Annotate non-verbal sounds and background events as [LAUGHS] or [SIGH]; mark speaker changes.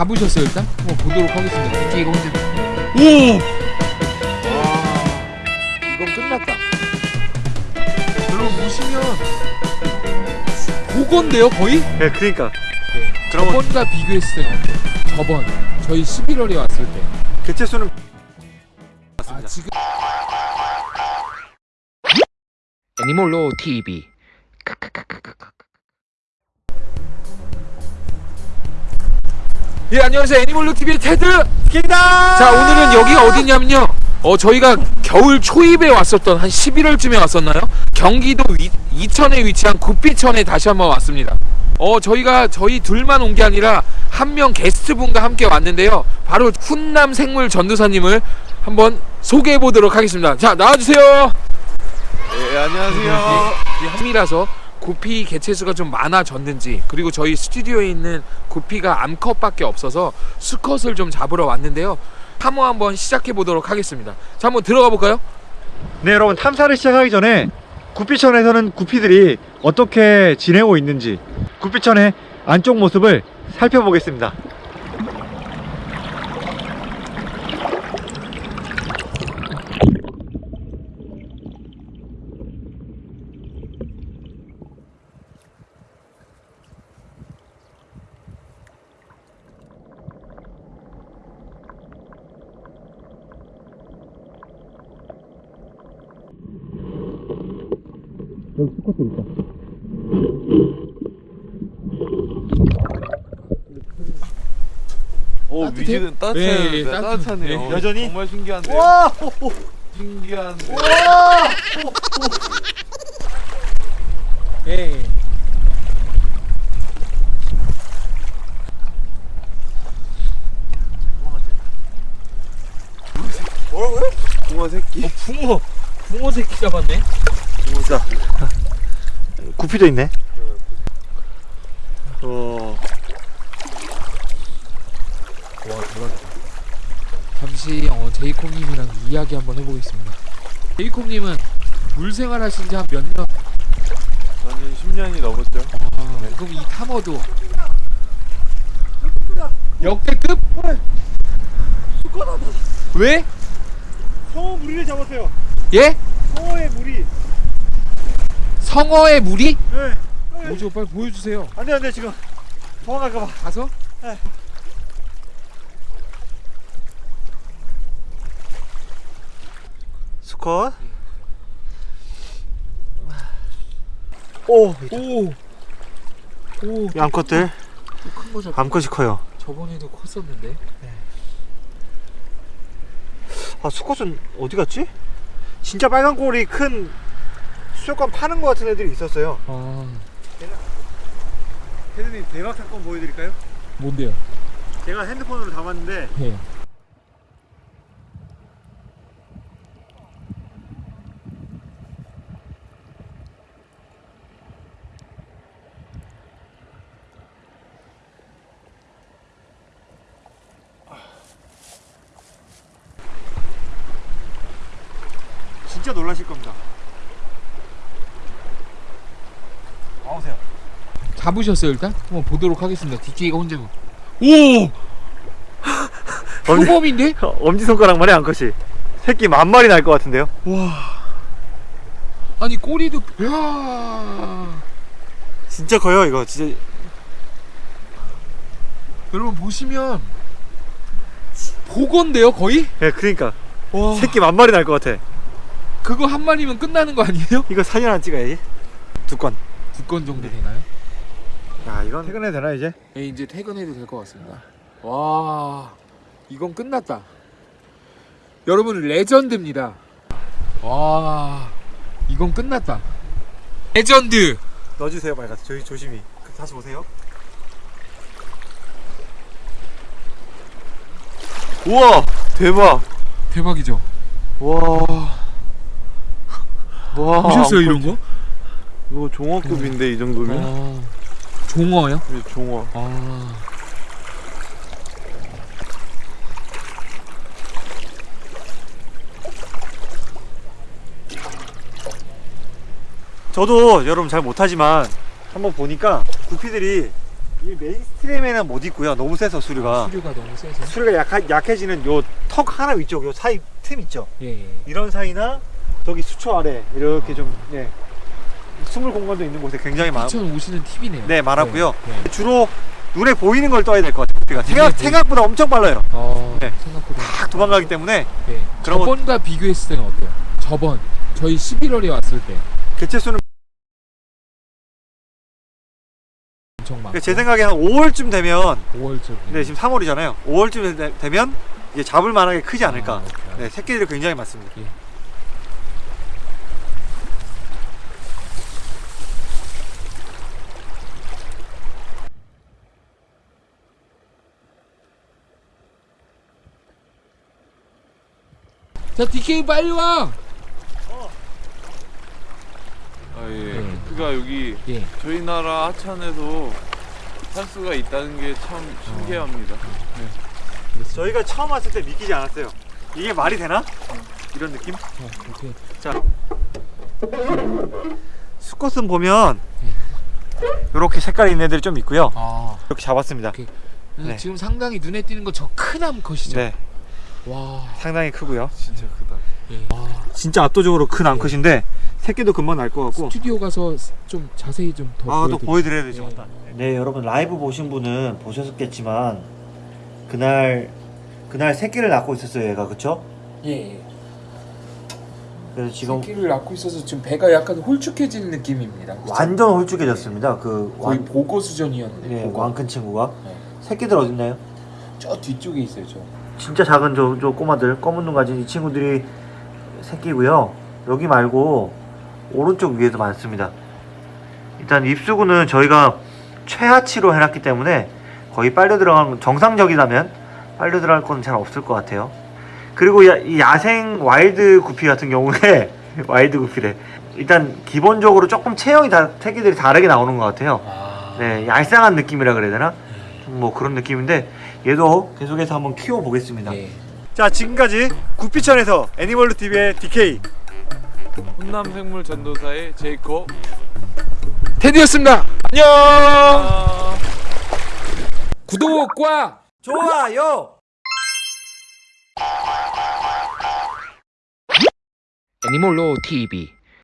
Speaker 1: 잡으셨어요 일단? 한번 보도록 하겠습니다. 가 혼자. 오! 와, 이건 끝났다. 여러분 보시면 그건데요 거의?
Speaker 2: 네, 그러니까
Speaker 1: 그러면 저번과 비교했을 때는 어때요? 저번 저희 11월에 왔을 때.
Speaker 2: 개체 수는
Speaker 1: 아 지금 애니몰로 TV. 예 안녕하세요 애니몰로 TV의 테드.
Speaker 2: 킹다.
Speaker 1: 자 오늘은 여기가 어디냐면요 어 저희가 겨울 초입에 왔었던 한 11월쯤에 왔었나요? 경기도 위, 이천에 위치한 구피천에 다시 한번 왔습니다 어 저희가 저희 둘만 온 게 아니라 한 명 게스트분과 함께 왔는데요 바로 훈남 생물 전도사님을 한번 소개해 보도록 하겠습니다 자 나와주세요
Speaker 2: 네, 안녕하세요.
Speaker 1: 이 함이라서 구피 개체수가 좀 많아졌는지 그리고 저희 스튜디오에 있는 구피가 암컷밖에 없어서 수컷을 좀 잡으러 왔는데요 탐호 한번 시작해 보도록 하겠습니다 자 한번 들어가 볼까요?
Speaker 2: 네, 여러분 탐사를 시작하기 전에 구피천에서는 구피들이 어떻게 지내고 있는지 구피천의 안쪽 모습을 살펴보겠습니다. 여기 스쿼트 있다.
Speaker 3: 오
Speaker 1: 따뜻해요?
Speaker 3: 위지는 따뜻해요.
Speaker 1: 네,
Speaker 3: 네,
Speaker 1: 따뜻-
Speaker 3: 따뜻하네요.
Speaker 1: 네.
Speaker 2: 여전히?
Speaker 3: 정말 신기한데요.
Speaker 2: 와!
Speaker 3: 신기한데.
Speaker 1: 예.
Speaker 2: 뭐라고요?
Speaker 3: 붕어 새끼.
Speaker 1: 붕어 붕어 새끼 잡았네
Speaker 2: 자, 구피도 있네. 어,
Speaker 1: 와 대박이다 잠시 어, 제이콥님이랑 이야기 한번 해보겠습니다 제이콥님은 물생활 하신 지 한 몇 년?
Speaker 3: 저는 10년이 넘었죠.
Speaker 1: 아, 그럼 이 탐어도 역대급? 왜?
Speaker 2: 성어 무리를 잡았어요.
Speaker 1: 예?
Speaker 2: 성어의 무리.
Speaker 1: 성어의 무리?
Speaker 2: 네.
Speaker 1: 뭐죠? 빨리 보여주세요.
Speaker 2: 안돼 안돼 지금 도망갈까봐.
Speaker 1: 가서?
Speaker 2: 수컷. 오,
Speaker 1: 오. 오.
Speaker 2: 이 암컷들
Speaker 1: 큰거 잡.
Speaker 2: 암컷이 커요.
Speaker 1: 저번에도 컸었는데.
Speaker 2: 아 수컷은 어디 갔지? 진짜 빨간 꼬리 큰 수족관 파는 것 같은 애들이 있었어요.
Speaker 1: 아,
Speaker 2: 헤드님 대박 사건 보여드릴까요?
Speaker 1: 뭔데요?
Speaker 2: 제가 핸드폰으로 담았는데
Speaker 1: 예.
Speaker 2: 진짜 놀라실 겁니다. 와보세요.
Speaker 1: 잡으셨어요 일단? 한번 보도록 하겠습니다. DJ가 혼자. 오. [LAUGHS]
Speaker 2: 엄지,
Speaker 1: 표범인데? [LAUGHS]
Speaker 2: 엄지 손가락만해 암컷이. 새끼 만 마리 날 것 같은데요?
Speaker 1: 와. 아니 꼬리도. 야.
Speaker 2: 진짜 커요 이거 진짜.
Speaker 1: 여러분 보시면 보건데요 거의?
Speaker 2: 예, 그러니까
Speaker 1: 와.
Speaker 2: 새끼 만 마리 날 것 같아.
Speaker 1: 그거 한 마리면 끝나는 거 아니에요?
Speaker 2: 이거 사진 하나 찍어야지. 두 건.
Speaker 1: 두건 정도 되나요?
Speaker 2: 야 이건 퇴근해도 되나 이제?
Speaker 1: 네, 이제 퇴근해도 될 것 같습니다. 와, 이건 끝났다. 여러분 레전드입니다. 와, 이건 끝났다. 레전드.
Speaker 2: 넣어주세요 빨리 가서 저희 조심히. 그, 다시 보세요.
Speaker 3: 우와 대박.
Speaker 1: 대박이죠.
Speaker 3: 와. [LAUGHS] 와.
Speaker 1: 보셨어요 이런 거?
Speaker 3: 이거 종어급인데 이 정도면?
Speaker 1: 아, 종어요?
Speaker 3: 이게 종어.
Speaker 1: 아,
Speaker 2: 저도 여러분 잘 못하지만 한번 보니까 구피들이 이 mainstream에는 못 있고요. 너무 세서 수류가.
Speaker 1: 수류가 너무 세서.
Speaker 2: 수류가 약하, 약해지는 요 턱 하나 위쪽 요 사이 틈 있죠.
Speaker 1: 예, 예.
Speaker 2: 이런 사이나 저기 수초 아래 이렇게 좀 예. 숨을 공간도 있는 곳에 굉장히 많.
Speaker 1: 피천 오시는 팁이네요.
Speaker 2: 네 많았고요.
Speaker 1: 네, 네.
Speaker 2: 주로 눈에 보이는 걸 떠야 될 것 같아요. 구피가 생각
Speaker 1: 눈에 보이-
Speaker 2: 생각보다 엄청 빨라요.
Speaker 1: 어,
Speaker 2: 네.
Speaker 1: 생각보다.
Speaker 2: 딱 도망가기 때문에
Speaker 1: 네.
Speaker 2: 그러면-
Speaker 1: 저번과 비교했을 때는 어때요? 저번 저희 11월에 왔을 때
Speaker 2: 개체 수는
Speaker 1: 엄청 많고.
Speaker 2: 제 생각에 한 5월쯤 되면
Speaker 1: 5월쯤.
Speaker 2: 네 지금 3월이잖아요. 5월쯤 되면 이제 잡을 만하게 크지 않을까.
Speaker 1: 아.
Speaker 2: 네 새끼들이 굉장히 많습니다.
Speaker 1: 자, DK 빨리 와.
Speaker 3: 아 예.
Speaker 1: 네.
Speaker 3: 구피가 여기
Speaker 1: 예.
Speaker 3: 저희 나라 하천에도 살 수가 있다는 게 참 신기합니다.
Speaker 2: 저희가 처음 왔을 때 믿기지 않았어요. 이게 말이 되나? 이런 느낌?
Speaker 1: 자, 오케이.
Speaker 2: 자 수컷은 보면 이렇게 색깔 있는 애들이 좀 있고요.
Speaker 1: 아.
Speaker 2: 이렇게 잡았습니다.
Speaker 1: 오케이.
Speaker 2: 네.
Speaker 1: 지금 상당히 눈에 띄는 거 저 큰 암 컷이죠.
Speaker 2: 네
Speaker 1: 와.
Speaker 2: 상당히 크고요.
Speaker 3: 진짜 크다.
Speaker 1: 예. 와.
Speaker 2: 진짜 압도적으로 큰 암컷인데 새끼도 금방 날 것 같고.
Speaker 1: 스튜디오 가서 좀 자세히
Speaker 2: 좀더아또
Speaker 1: 보여드릴게요.
Speaker 2: 보여드려야 되죠.
Speaker 1: 예.
Speaker 2: 네 여러분 라이브 보신 분은 보셨겠지만 그날 그날 새끼를 낳고 있었어요 얘가 그쵸?
Speaker 1: 예.
Speaker 2: 그래서 지금
Speaker 1: 새끼를 낳고 있어서 지금 배가 약간 홀쭉해진 느낌입니다. 그쵸?
Speaker 2: 완전 홀쭉해졌습니다. 그
Speaker 1: 거의
Speaker 2: 완,
Speaker 1: 보고 수준이었는데.
Speaker 2: 네,
Speaker 1: 보고.
Speaker 2: 왕큰 친구가
Speaker 1: 네.
Speaker 2: 새끼들 어딨나요?
Speaker 1: 저 뒤쪽에 있어요, 저.
Speaker 2: 진짜 작은 저, 저 꼬마들 검은 눈 가진 이 친구들이 새끼고요. 여기 말고 오른쪽 위에도 많습니다. 일단 입수구는 저희가 최하치로 해놨기 때문에 거의 빨려 들어가는 정상적이라면 빨려 들어갈 건 잘 없을 것 같아요. 그리고 야, 이 야생 wild 구피 같은 경우에 [LAUGHS] wild 구피래. 일단 기본적으로 조금 체형이 다 새끼들이 다르게 나오는 것 같아요.
Speaker 1: 아.
Speaker 2: 네 얄쌍한 느낌이라 그래야 되나? 좀뭐 그런 느낌인데 얘도 계속해서 한번 키워 보겠습니다.
Speaker 1: 예.
Speaker 2: 자 지금까지 구피천에서 애니멀루 TV의 DK
Speaker 3: 훈남 생물 전도사의 제이콥.
Speaker 1: 테디였습니다. 안녕.
Speaker 3: 아...
Speaker 1: 구독과
Speaker 2: 좋아요.
Speaker 4: 애니몰로 TV